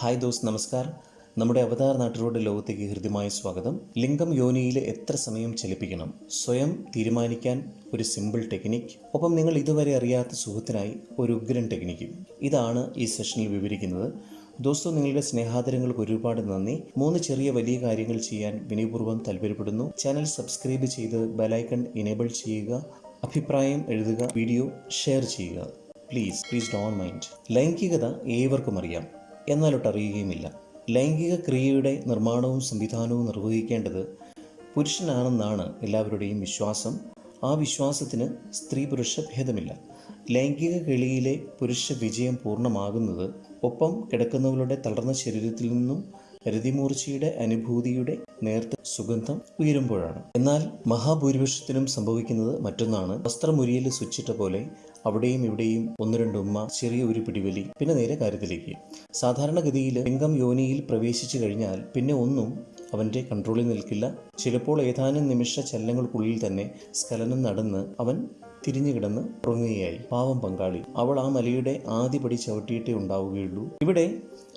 Hi those നമസ്കാരം നമ്മുടെ അവതാർ നാട്ടിലൂടെ ലോകത്തേക്ക് ഹൃദ്യമായ സ്വാഗതം. ലിംഗം യോനിയിൽ എത്ര സമയം ചലിപ്പിക്കണം? സ്വയം തീരുമാനിക്കാൻ ഒരു സിമ്പിൾ ടെക്നിക് ഒപ്പം നിങ്ങൾ ഇതുവരെ അറിയാത്ത സുഖത്തിനായി ഒരു ഉഗ്രൻ ടെക്നിക്കും ഇതാണ് ഈ സെഷനിൽ വിവരിക്കുന്നത്. ദോസ്തോ നിങ്ങളുടെ സ്നേഹാദരങ്ങൾക്ക് ഒരുപാട് നന്ദി. മൂന്ന് ചെറിയ വലിയ കാര്യങ്ങൾ ചെയ്യാൻ വിനയപൂർവം താല്പര്യപ്പെടുന്നു. ചാനൽ സബ്സ്ക്രൈബ് ചെയ്ത് ബെലൈക്കൺ ഇനേബിൾ ചെയ്യുക. അഭിപ്രായം എഴുതുക വീഡിയോ ഷെയർ ചെയ്യുക. പ്ലീസ് പ്ലീസ് ഡോൺ മൈൻഡ് ലൈംഗികത ഏവർക്കും അറിയാം. എന്നാലൊട്ട് അറിയുകയുമില്ല ലൈംഗിക ക്രിയയുടെ നിർമ്മാണവും സംവിധാനവും നിർവഹിക്കേണ്ടത് പുരുഷനാണെന്നാണ് എല്ലാവരുടെയും വിശ്വാസം. ആ വിശ്വാസത്തിന് സ്ത്രീ പുരുഷ ഭേദമില്ല. ലൈംഗിക കിളിയിലെ പുരുഷ വിജയം പൂർണമാകുന്നത് ഒപ്പം കിടക്കുന്നവരുടെ തളർന്ന ശരീരത്തിൽ നിന്നും രതിമൂർച്ചയുടെ അനുഭൂതിയുടെ നേർത്ത സുഗന്ധം ഉയരുമ്പോഴാണ്. എന്നാൽ മഹാഭൂരിപക്ഷത്തിനും സംഭവിക്കുന്നത് മറ്റൊന്നാണ്. വസ്ത്രമുരിയിൽ സ്വിച്ചിട്ട പോലെ അവിടെയും ഇവിടെയും ഒന്ന് രണ്ട് ഉമ്മ ചെറിയ ഒരു പിടിവലി പിന്നെ നേരെ കാര്യത്തിലേക്ക്. സാധാരണഗതിയിൽ ലിംഗം യോനിയിൽ പ്രവേശിച്ചു കഴിഞ്ഞാൽ പിന്നെ ഒന്നും അവന്റെ കൺട്രോളിൽ നിൽക്കില്ല. ചിലപ്പോൾ ഏതാനും നിമിഷ ചലനങ്ങൾക്കുള്ളിൽ തന്നെ സ്കലനം നടന്ന് അവൻ തിരിഞ്ഞു കിടന്ന് ഉറങ്ങുകയായി. പാവം പങ്കാളി. അവൾ ആ മലയുടെ ആദ്യപടി ചവിട്ടിയിട്ടേ ഉണ്ടാവുകയുള്ളൂ. ഇവിടെ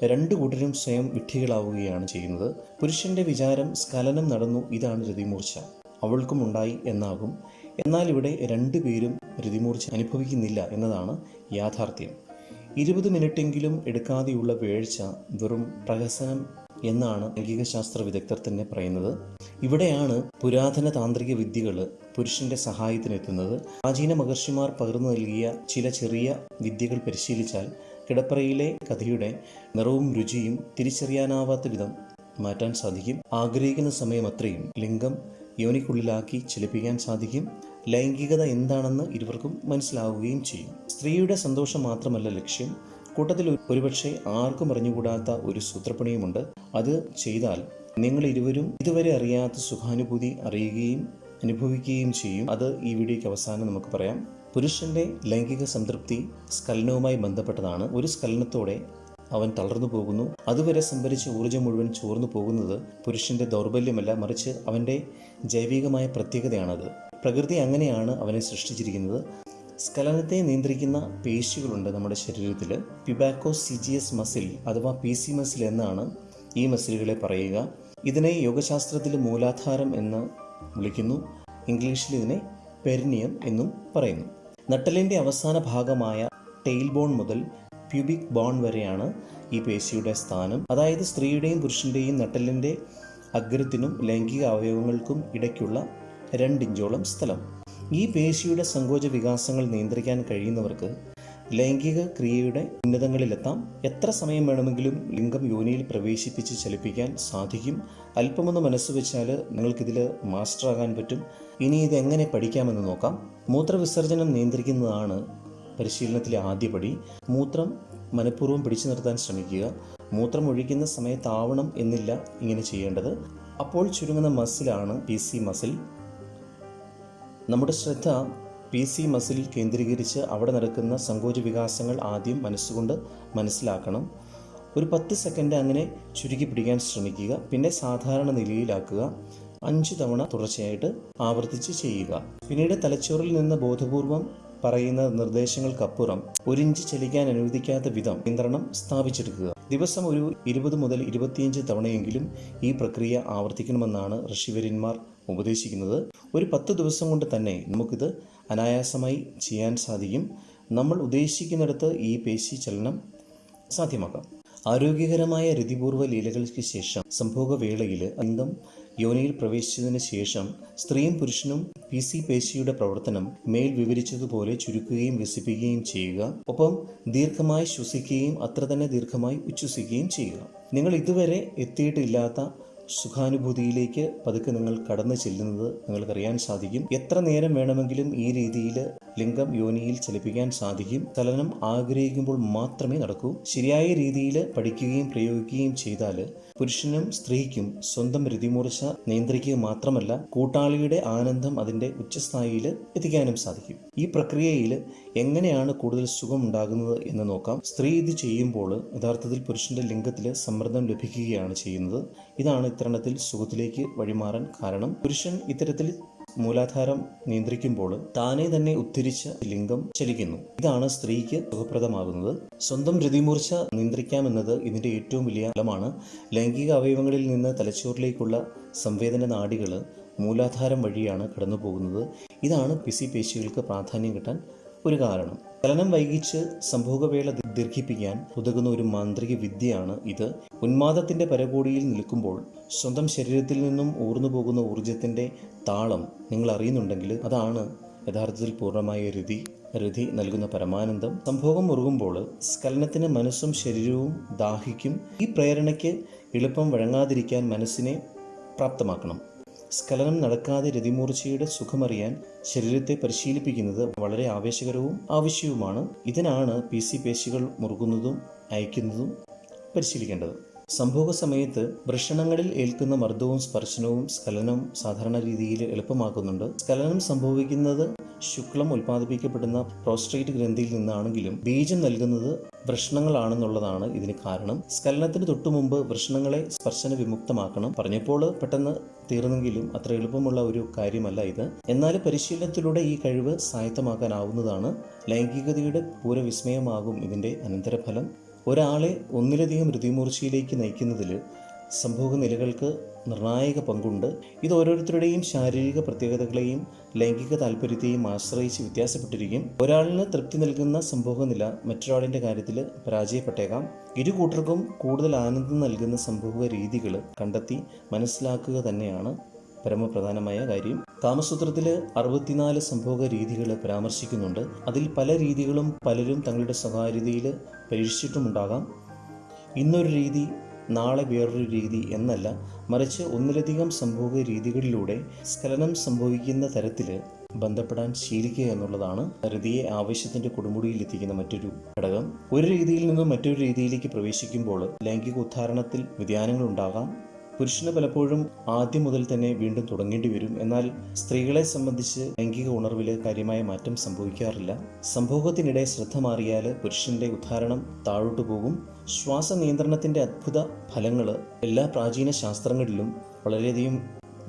രണ്ടു കൂട്ടരും സ്വയം വിഡ്ഢികളാവുകയാണ് ചെയ്യുന്നത്. പുരുഷന്റെ വിചാരം സ്കലനം നടന്നു ഇതാണ് രതിമൂർച്ച. അവൾക്കും ഉണ്ടായി എന്നാകും. എന്നാൽ ഇവിടെ രണ്ടുപേരും രതിമൂർച്ച അനുഭവിക്കുന്നില്ല എന്നതാണ് യാഥാർത്ഥ്യം. ഇരുപത് മിനിറ്റെങ്കിലും എടുക്കാതെയുള്ള വേഴ്ച വെറും പ്രഹസനം എന്നാണ് ലൈംഗികശാസ്ത്ര വിദഗ്ധർ തന്നെ പറയുന്നത്. ഇവിടെയാണ് പുരാതന താന്ത്രിക വിദ്യകൾ പുരുഷന്റെ സഹായത്തിനെത്തുന്നത്. പ്രാചീന മഹർഷിമാർ പകർന്നു നൽകിയ ചില ചെറിയ വിദ്യകൾ പരിശീലിച്ചാൽ കിടപ്പറയിലെ കഥയുടെ നിറവും രുചിയും തിരിച്ചറിയാനാവാത്ത വിധം മാറ്റാൻ സാധിക്കും. ആഗ്രഹിക്കുന്ന സമയം അത്രയും ലിംഗം യോനിക്കുള്ളിലാക്കി ചലിപ്പിക്കാൻ സാധിക്കും. ലൈംഗികത എന്താണെന്ന് ഇരുവർക്കും മനസ്സിലാവുകയും ചെയ്യും. സ്ത്രീയുടെ സന്തോഷം മാത്രമല്ല ലക്ഷ്യം. കൂട്ടത്തിൽ ഒരുപക്ഷെ ആർക്കും അറിഞ്ഞുകൂടാത്ത ഒരു സൂത്രപ്പണിയുമുണ്ട്. അത് ചെയ്താൽ നിങ്ങൾ ഇരുവരും ഇതുവരെ അറിയാത്ത സുഖാനുഭൂതി അറിയുകയും അനുഭവിക്കുകയും ചെയ്യും. അത് ഈ വീഡിയോയ്ക്ക് അവസാനം നമുക്ക് പറയാം. പുരുഷന്റെ ലൈംഗിക സംതൃപ്തി സ്കലനവുമായി ബന്ധപ്പെട്ടതാണ്. ഒരു സ്കലനത്തോടെ അവൻ തളർന്നു പോകുന്നു. അതുവരെ സംഭരിച്ച ഊർജം മുഴുവൻ ചോർന്നു പോകുന്നത് പുരുഷന്റെ ദൗർബല്യമല്ല മറിച്ച് അവന്റെ ജൈവികമായ പ്രത്യേകതയാണത്. പ്രകൃതി അങ്ങനെയാണ് അവനെ സൃഷ്ടിച്ചിരിക്കുന്നത്. സ്കലനത്തെ നിയന്ത്രിക്കുന്ന പേശികളുണ്ട് നമ്മുടെ ശരീരത്തിൽ പിബാക്കോ സിജിയസ് മസിൽ അഥവാ പി സി മസിൽ എന്നാണ് ഈ മസിലുകളെ പറയുക. ഇതിനെ യോഗശാസ്ത്രത്തിൽ മൂലാധാരം എന്ന് വിളിക്കുന്നു. ഇംഗ്ലീഷിൽ ഇതിനെ പെരിനിയം എന്നും പറയുന്നു. നട്ടലിന്റെ അവസാന ഭാഗമായ ടെയിൽ ബോൺ മുതൽ പ്യൂബിക് ബോൺ വരെയാണ് ഈ പേശിയുടെ സ്ഥാനം. അതായത് സ്ത്രീയുടെയും പുരുഷന്റെയും നട്ടലിന്റെ അഗ്രത്തിനും ലൈംഗിക അവയവങ്ങൾക്കും ഇടയ്ക്കുള്ള രണ്ടിഞ്ചോളം സ്ഥലം. ഈ പേശിയുടെ സങ്കോച വികാസങ്ങൾ നിയന്ത്രിക്കാൻ കഴിയുന്നവർക്ക് ലൈംഗിക ക്രിയയുടെ ഉന്നതങ്ങളിലെത്താം. എത്ര സമയം വേണമെങ്കിലും ലിംഗം യോനിയിൽ പ്രവേശിപ്പിച്ച് ചലിപ്പിക്കാൻ സാധിക്കും. അല്പമൊന്ന് മനസ്സ് വെച്ചാൽ നിങ്ങൾക്കിതിൽ മാസ്റ്റർ ആകാൻ പറ്റും. ഇനി ഇത് എങ്ങനെ പഠിക്കാമെന്ന് നോക്കാം. മൂത്രവിസർജനം നിയന്ത്രിക്കുന്നതാണ് പരിശീലനത്തിലെ ആദ്യപടി മൂത്രം മനഃപൂർവം പിടിച്ചു നിർത്താൻ ശ്രമിക്കുക. മൂത്രം ഒഴിക്കുന്ന സമയത്താവണം എന്നില്ല ഇങ്ങനെ ചെയ്യേണ്ടത്. അപ്പോൾ ചുരുങ്ങുന്ന മസിലാണ് പി സി മസിൽ നമ്മുടെ ശ്രദ്ധ പി സി മസിലിൽ കേന്ദ്രീകരിച്ച് അവിടെ നടക്കുന്ന സങ്കോച വികാസങ്ങൾ ആദ്യം മനസ്സുകൊണ്ട് മനസ്സിലാക്കണം. ഒരു പത്ത് സെക്കൻഡ് അങ്ങനെ ചുരുക്കി പിടിക്കാൻ ശ്രമിക്കുക. പിന്നെ സാധാരണ നിലയിലാക്കുക. അഞ്ച് തവണ തുടർച്ചയായിട്ട് ആവർത്തിച്ച് ചെയ്യുക. പിന്നീട് തലച്ചോറിൽ നിന്ന് ബോധപൂർവം പറയുന്ന നിർദ്ദേശങ്ങൾക്കപ്പുറം ഒരിഞ്ച് ചലിക്കാൻ അനുവദിക്കാത്ത വിധം നിയന്ത്രണം സ്ഥാപിച്ചെടുക്കുക. ദിവസം ഒരു ഇരുപത് മുതൽ ഇരുപത്തിയഞ്ച് തവണയെങ്കിലും ഈ പ്രക്രിയ ആവർത്തിക്കണമെന്നാണ് ഋഷിവര്യന്മാർ ഉപദേശിക്കുന്നത്. ഒരു പത്ത് ദിവസം കൊണ്ട് തന്നെ നമുക്കിത് അനായാസമായി ചെയ്യാൻ സാധിക്കും. നമ്മൾ ഉദ്ദേശിക്കുന്നിടത്ത് ഈ പേശി ചലനം സാധ്യമാക്കാം. ആരോഗ്യകരമായ രതിപൂർവ ലീലകൾക്ക് ശേഷം സംഭോഗവേളയിൽ അന്തം യോനിയിൽ പ്രവേശിച്ചതിന് ശേഷം സ്ത്രീയും പുരുഷനും പി സി പേശിയുടെ പ്രവർത്തനം മേൽ വിവരിച്ചതുപോലെ ചുരുക്കുകയും വികസിപ്പിക്കുകയും ചെയ്യുക. ഒപ്പം ദീർഘമായി ശ്വസിക്കുകയും അത്ര തന്നെ ദീർഘമായി ഉച്ഛ്വസിക്കുകയും ചെയ്യുക. നിങ്ങൾ ഇതുവരെ എത്തിയിട്ടില്ലാത്ത സുഖാനുഭൂതിയിലേക്ക് പതുക്കെ നിങ്ങൾ കടന്നു ചെല്ലുന്നത് നിങ്ങൾക്കറിയാൻ സാധിക്കും. എത്ര നേരം വേണമെങ്കിലും ഈ രീതിയിൽ ലിംഗം യോനിയിൽ ചലിപ്പിക്കാൻ സാധിക്കും. ചലനം ആഗ്രഹിക്കുമ്പോൾ മാത്രമേ നടക്കൂ. ശരിയായ രീതിയിൽ പഠിക്കുകയും പ്രയോഗിക്കുകയും ചെയ്താൽ പുരുഷനും സ്ത്രീക്കും സ്വന്തം രതിമൂർച്ച നിയന്ത്രിക്കുക മാത്രമല്ല കൂട്ടാളിയുടെ ആനന്ദം അതിന്റെ ഉച്ചസ്ഥായിയിൽ എത്തിക്കാനും സാധിക്കും. ഈ പ്രക്രിയയിൽ എങ്ങനെയാണ് കൂടുതൽ സുഖം ഉണ്ടാകുന്നത് എന്ന് നോക്കാം. സ്ത്രീ ഇത് ചെയ്യുമ്പോൾ യഥാർത്ഥത്തിൽ പുരുഷന്റെ ലിംഗത്തിൽ സമ്മർദ്ദം ലഭിക്കുകയാണ് ചെയ്യുന്നത്. ഇതാണ് ഇത്തരണത്തിൽ സുഖത്തിലേക്ക് വഴിമാറാൻ കാരണം. പുരുഷൻ ഇത്തരത്തിൽ മൂലാധാരം നിയന്ത്രിക്കുമ്പോൾ താനെ തന്നെ ഉദ്ധരിച്ച ലിംഗം ചലിക്കുന്നു. ഇതാണ് സ്ത്രീക്ക് സുഖപ്രദമാകുന്നത്. സ്വന്തം രതിമൂർച്ച നിയന്ത്രിക്കാമെന്നത് ഇതിന്റെ ഏറ്റവും വലിയ ഫലമാണ്. ലൈംഗിക അവയവങ്ങളിൽ നിന്ന് തലച്ചോറിലേക്കുള്ള സംവേദന നാഡികൾ മൂലാധാരം വഴിയാണ് കടന്നു പോകുന്നത് ഇതാണ് പിസി പേശികൾക്ക് പ്രാധാന്യം കിട്ടാൻ ഒരു കാരണം. ചലനം വൈകിച്ച് സംഭോഗവേള ദീർഘിപ്പിക്കാൻ ഉതകുന്ന ഒരു മാന്ത്രിക വിദ്യയാണ് ഇത്. ഉന്മാദത്തിന്റെ പരകോടിയിൽ നിൽക്കുമ്പോൾ സ്വന്തം ശരീരത്തിൽ നിന്നും ഊർന്നു പോകുന്ന ഊർജത്തിന്റെ താളം നിങ്ങൾ അറിയുന്നുണ്ടെങ്കിൽ അതാണ് യഥാർത്ഥത്തിൽ പൂർണമായ രതി രതി നൽകുന്ന പരമാനന്ദം. സംഭോഗം മുറുകുമ്പോൾ സ്ഖലനത്തിന് മനസ്സും ശരീരവും ദാഹിക്കും. ഈ പ്രേരണയ്ക്ക് എളുപ്പം വഴങ്ങാതിരിക്കാൻ മനസ്സിനെ പ്രാപ്തമാക്കണം. സ്ഖലനം നടക്കാതെ രതിമൂർച്ചയുടെ സുഖമറിയാൻ ശരീരത്തെ പരിശീലിപ്പിക്കുന്നത് വളരെ ആവേശകരവും ആവശ്യവുമാണ്. ഇതിനാണ് പി സി പേശികൾ മുറുകുന്നതും അയക്കുന്നതും പരിശീലിക്കേണ്ടത്. സംഭവ സമയത്ത് വൃഷണങ്ങളിൽ ഏൽക്കുന്ന മർദ്ദവും സ്പർശനവും സ്ഖലനം സാധാരണ രീതിയിൽ എളുപ്പമാക്കുന്നുണ്ട്. സ്ഖലനം സംഭവിക്കുന്നത് ശുക്ലം ഉൽപ്പാദിപ്പിക്കപ്പെടുന്ന പ്രോസ്ട്രേറ്റ് ഗ്രന്ഥിയിൽ നിന്നാണെങ്കിലും ബീജം നൽകുന്നത് വൃഷണങ്ങളാണെന്നുള്ളതാണ് ഇതിന് കാരണം. സ്കലനത്തിന് തൊട്ടു മുമ്പ് വൃഷണങ്ങളെ സ്പർശന വിമുക്തമാക്കണം പറഞ്ഞപ്പോൾ പെട്ടെന്ന് തീർന്നെങ്കിലും അത്ര എളുപ്പമുള്ള ഒരു കാര്യമല്ല ഇത്. എന്നാൽ പരിശീലനത്തിലൂടെ ഈ കഴിവ് സായത്തമാക്കാനാവുന്നതാണ്. ലൈംഗികതയുടെ പൂരവിസ്മയമാകും ഇതിന്റെ അനന്തരഫലം. ഒരാളെ ഒന്നിലധികം ഋതിമൂർച്ചയിലേക്ക് നയിക്കുന്നതിൽ സംഭോഗ നിലകൾക്ക് നിർണായക പങ്കുണ്ട്. ഇത് ഓരോരുത്തരുടെയും ശാരീരിക പ്രത്യേകതകളെയും ലൈംഗിക താല്പര്യത്തെയും ആശ്രയിച്ച് വ്യത്യാസപ്പെട്ടിരിക്കും. ഒരാളിന് തൃപ്തി നൽകുന്ന സംഭവ നില മറ്റൊരാളിന്റെ കാര്യത്തിൽ പരാജയപ്പെട്ടേക്കാം. ഇരു കൂട്ടർക്കും കൂടുതൽ ആനന്ദം നൽകുന്ന സംഭവ രീതികൾ കണ്ടെത്തി മനസ്സിലാക്കുക തന്നെയാണ് പരമപ്രധാനമായ കാര്യം. കാമസൂത്രത്തിൽ അറുപത്തിനാല് സംഭവ രീതികൾ പരാമർശിക്കുന്നുണ്ട്. അതിൽ പല രീതികളും പലരും തങ്ങളുടെ സ്വകാര്യതയിൽ പരീക്ഷിച്ചിട്ടുമുണ്ടാകാം. ഇന്നൊരു രീതി നാളെ വേറൊരു രീതി എന്നല്ല മറിച്ച് ഒന്നിലധികം സംഭവ രീതികളിലൂടെ സ്ഖലനം സംഭവിക്കുന്ന തരത്തിൽ ബന്ധപ്പെടാൻ ശീലിക്കുക എന്നുള്ളതാണ് ധൃതിയെ ആവശ്യത്തിന്റെ കൊടുമുടിയിൽ എത്തിക്കുന്ന മറ്റൊരു ഘടകം. ഒരു രീതിയിൽ നിന്നും മറ്റൊരു രീതിയിലേക്ക് പ്രവേശിക്കുമ്പോൾ ലൈംഗിക ഉദ്ധാരണത്തിൽ വ്യതിയാനങ്ങൾ ഉണ്ടാകാം. പുരുഷന് പലപ്പോഴും ആദ്യം മുതൽ തന്നെ വീണ്ടും തുടങ്ങേണ്ടി വരും. എന്നാൽ സ്ത്രീകളെ സംബന്ധിച്ച് ലൈംഗിക ഉണർവിൽ കാര്യമായ മാറ്റം സംഭവിക്കാറില്ല. സംഭോഗത്തിനിടെ ശ്രദ്ധ മാറിയാൽ പുരുഷന്റെ ഉദ്ധാരണം താഴോട്ടു പോകും. ശ്വാസ നിയന്ത്രണത്തിന്റെ അത്ഭുത ഫലങ്ങൾ എല്ലാ പ്രാചീന ശാസ്ത്രങ്ങളിലും വളരെയധികം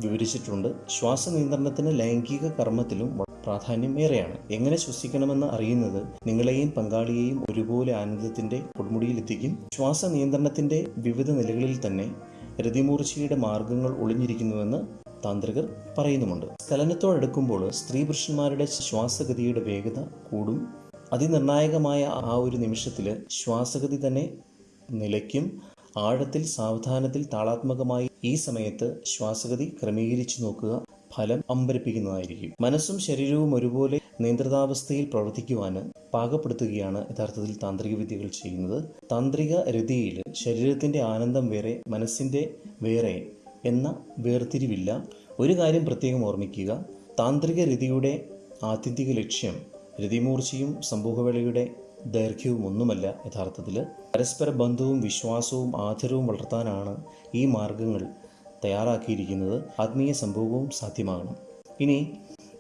വിവരിച്ചിട്ടുണ്ട്. ശ്വാസ നിയന്ത്രണത്തിന് ലൈംഗിക കർമ്മത്തിലും പ്രാധാന്യം ഏറെയാണ്. എങ്ങനെ ശ്വസിക്കണമെന്ന് അറിയുന്നത് നിങ്ങളെയും പങ്കാളിയെയും ഒരുപോലെ ആനന്ദത്തിന്റെ കൊടുമുടിയിലെത്തിക്കും. ശ്വാസ നിയന്ത്രണത്തിന്റെ വിവിധ നിലകളിൽ തന്നെ രതിമൂർച്ചയുടെ മാർഗങ്ങൾ ഒളിഞ്ഞിരിക്കുന്നുവെന്ന് താന്ത്രികർ പറയുന്നുമുണ്ട്. സ്ഖലനത്തോടടുക്കുമ്പോൾ സ്ത്രീ പുരുഷന്മാരുടെ ശ്വാസഗതിയുടെ വേഗത കൂടും. അതിനിർണായകമായ ആ ഒരു നിമിഷത്തിൽ ശ്വാസഗതി തന്നെ നിലയ്ക്കും. ആഴത്തിൽ സാവധാനത്തിൽ താളാത്മകമായി ഈ സമയത്ത് ശ്വാസഗതി ക്രമീകരിച്ചു നോക്കുക ഫലം അമ്പരിപ്പിക്കുന്നതായിരിക്കും. മനസ്സും ശരീരവും ഒരുപോലെ നിയന്ത്രിതാവസ്ഥയിൽ പ്രവർത്തിക്കുവാൻ പാകപ്പെടുത്തുകയാണ് യഥാർത്ഥത്തിൽ താന്ത്രിക വിദ്യകൾ ചെയ്യുന്നത്. താന്ത്രിക രതിയിൽ ശരീരത്തിന്റെ ആനന്ദം വേറെ മനസ്സിന്റെ വേറെ എന്ന വേർതിരിവില്ല. ഒരു കാര്യം പ്രത്യേകം ഓർമ്മിക്കുക. താന്ത്രിക രതിയുടെ ആത്യന്തിക ലക്ഷ്യം രതിമൂർച്ചയും സമൂഹവേളയുടെ ദൈർഘ്യവും ഒന്നുമല്ല യഥാർത്ഥത്തിൽ. പരസ്പര ബന്ധവും വിശ്വാസവും ആദരവും വളർത്താനാണ് ഈ മാർഗങ്ങൾ തയ്യാറാക്കിയിരിക്കുന്നത്. ആത്മീയ സംഭവവും സാധ്യമാകണം. ഇനി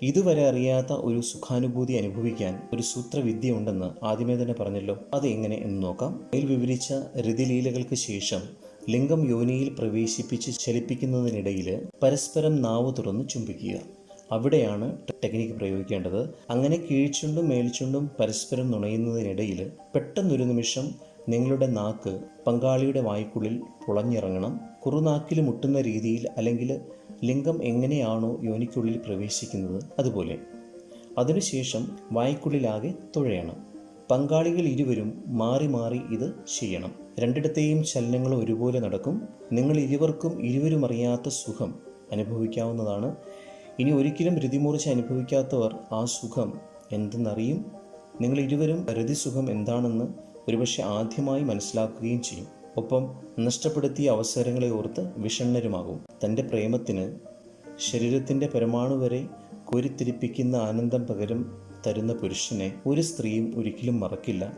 ഇതുവരെ അറിയാത്ത ഒരു സുഖാനുഭൂതി അനുഭവിക്കാൻ ഒരു സൂത്രവിദ്യ ഉണ്ടെന്ന് ആദ്യമേ തന്നെ പറഞ്ഞല്ലോ. അത് എങ്ങനെ എന്ന് നോക്കാം. അതിൽ വിവരിച്ച രതിലീലകൾക്ക് ശേഷം ലിംഗം യോനിയിൽ പ്രവേശിപ്പിച്ച് ചലിപ്പിക്കുന്നതിനിടയിൽ പരസ്പരം നാവ് തുറന്ന് ചുംബിക്കുക. അവിടെയാണ് ടെക്നിക്ക് പ്രയോഗിക്കേണ്ടത്. അങ്ങനെ കീഴ്ച്ചുണ്ടും മേൽച്ചുണ്ടും പരസ്പരം നുണയുന്നതിനിടയിൽ പെട്ടെന്നൊരു നിമിഷം നിങ്ങളുടെ നാക്ക് പങ്കാളിയുടെ വായ്ക്കുള്ളിൽ പുളഞ്ഞിറങ്ങണം. കുറുനാക്കിൽ മുട്ടുന്ന രീതിയിൽ അല്ലെങ്കിൽ ലിംഗം എങ്ങനെയാണോ യോനിക്കുള്ളിൽ പ്രവേശിക്കുന്നത് അതുപോലെ. അതിനുശേഷം വായ്ക്കുള്ളിലാകെ തുഴയണം. പങ്കാളികൾ ഇരുവരും മാറി മാറി ഇത് ചെയ്യണം. രണ്ടിടത്തെയും ചലനങ്ങൾ ഒരുപോലെ നടക്കും. നിങ്ങൾ ഇരുവർക്കും ഇരുവരും അറിയാത്ത സുഖം അനുഭവിക്കാവുന്നതാണ്. ഇനി ഒരിക്കലും രതിമൂർച്ച അനുഭവിക്കാത്തവർ ആ സുഖം എന്തെന്നറിയും? നിങ്ങൾ ഇരുവരും രതിസുഖം എന്താണെന്ന് ഒരുപക്ഷെ ആദ്യമായി മനസ്സിലാക്കുകയും ചെയ്യും. ഒപ്പം നഷ്ടപ്പെടുത്തിയ അവസരങ്ങളെ ഓർത്ത് വിഷണ്ണരുമാകും. തന്റെ പ്രേമത്തിന് ശരീരത്തിന്റെ പരമാണു വരെ കോരിത്തിരിപ്പിക്കുന്ന ആനന്ദം പകരം തരുന്ന പുരുഷനെ ഒരു സ്ത്രീയും ഒരിക്കലും മറക്കില്ല.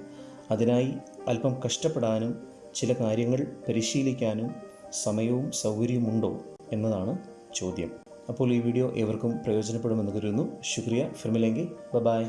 അതിനായി അല്പം കഷ്ടപ്പെടാനും ചില കാര്യങ്ങൾ പരിശീലിക്കാനും സമയവും സൗകര്യവുമുണ്ടോ എന്നതാണ് ചോദ്യം. അപ്പോൾ ഈ വീഡിയോ ഏവർക്കും പ്രയോജനപ്പെടുമെന്ന് കരുതുന്നു. ശുക്രിയ. ഫിർമിലെങ്കിൽ ബൈ.